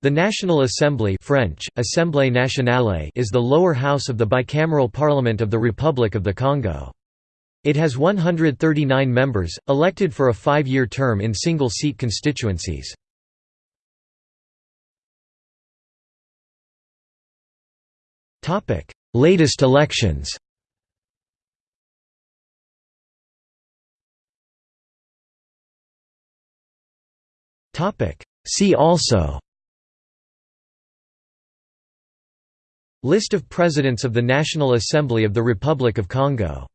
The National Assembly French, Assemblée nationale is the lower house of the bicameral parliament of the Republic of the Congo. It has 139 members, elected for a five-year term in single-seat constituencies. Latest elections See also List of Presidents of the National Assembly of the Republic of Congo